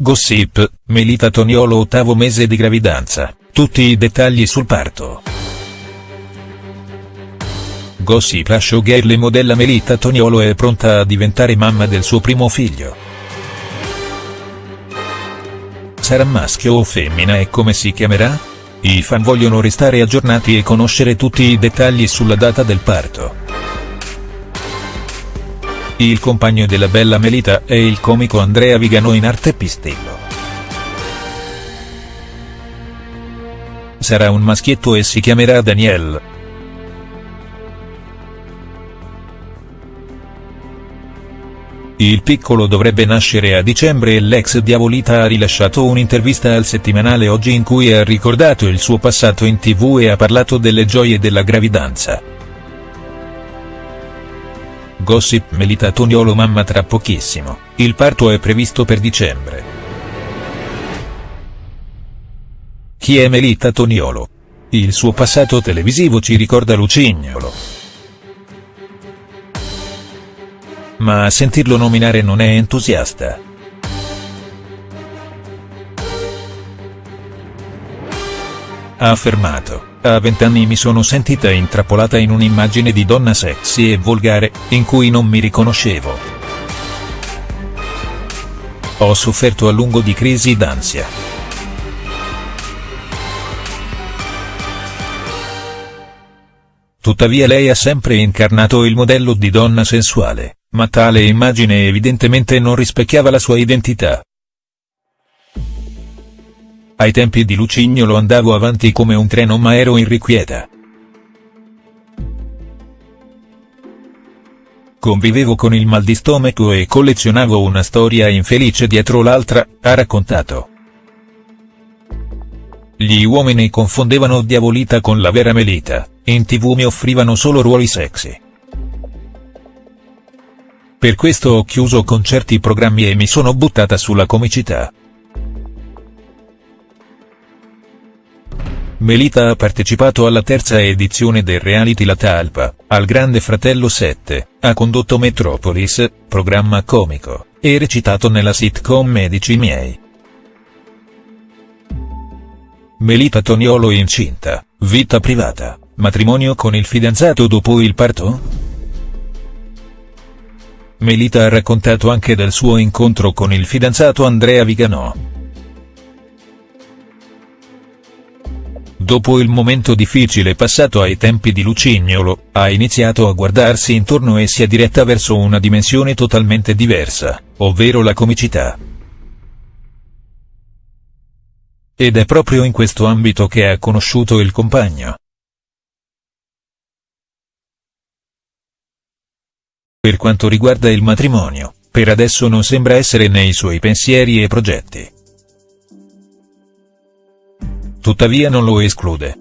Gossip, Melita Toniolo ottavo mese di gravidanza, tutti i dettagli sul parto. Gossip la showgirl e modella Melita Toniolo è pronta a diventare mamma del suo primo figlio. Sarà maschio o femmina e come si chiamerà? I fan vogliono restare aggiornati e conoscere tutti i dettagli sulla data del parto. Il compagno della bella Melita è il comico Andrea Vigano in arte Pistillo. Sarà un maschietto e si chiamerà Daniel. Il piccolo dovrebbe nascere a dicembre e l'ex Diavolita ha rilasciato un'intervista al settimanale Oggi in cui ha ricordato il suo passato in tv e ha parlato delle gioie della gravidanza. Gossip Melita Toniolo mamma tra pochissimo, il parto è previsto per dicembre. Chi è Melita Toniolo? Il suo passato televisivo ci ricorda Lucignolo. Ma a sentirlo nominare non è entusiasta. Ha affermato a vent'anni mi sono sentita intrappolata in un'immagine di donna sexy e volgare, in cui non mi riconoscevo. Ho sofferto a lungo di crisi d'ansia. Tuttavia lei ha sempre incarnato il modello di donna sensuale, ma tale immagine evidentemente non rispecchiava la sua identità. Ai tempi di Lucignolo andavo avanti come un treno ma ero irrequieta. Convivevo con il mal di stomaco e collezionavo una storia infelice dietro l'altra, ha raccontato. Gli uomini confondevano Diavolita con la vera Melita, in tv mi offrivano solo ruoli sexy. Per questo ho chiuso con certi programmi e mi sono buttata sulla comicità. Melita ha partecipato alla terza edizione del reality La Talpa, al Grande Fratello 7, ha condotto Metropolis, programma comico, e recitato nella sitcom Medici miei. Melita Toniolo incinta, vita privata, matrimonio con il fidanzato dopo il parto?. Melita ha raccontato anche del suo incontro con il fidanzato Andrea Viganò. Dopo il momento difficile passato ai tempi di Lucignolo, ha iniziato a guardarsi intorno e si è diretta verso una dimensione totalmente diversa, ovvero la comicità. Ed è proprio in questo ambito che ha conosciuto il compagno. Per quanto riguarda il matrimonio, per adesso non sembra essere nei suoi pensieri e progetti tuttavia non lo esclude.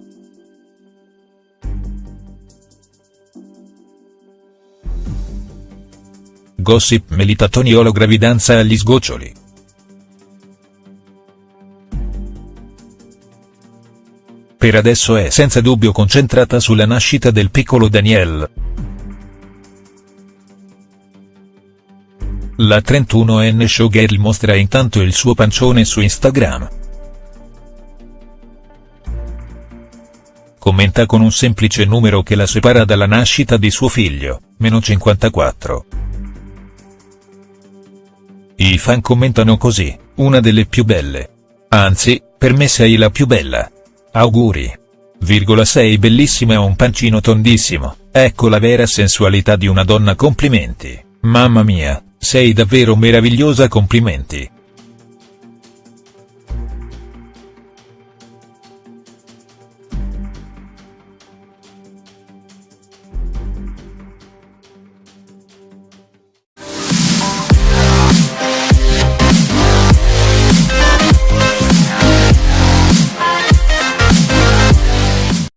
Gossip Melita Toniolo gravidanza agli sgoccioli. Per adesso è senza dubbio concentrata sulla nascita del piccolo Daniel. La 31enne showgirl mostra intanto il suo pancione su Instagram. Commenta con un semplice numero che la separa dalla nascita di suo figlio, meno 54. I fan commentano così, una delle più belle. Anzi, per me sei la più bella. Auguri. Virgola sei bellissima e un pancino tondissimo, ecco la vera sensualità di una donna complimenti, mamma mia, sei davvero meravigliosa complimenti.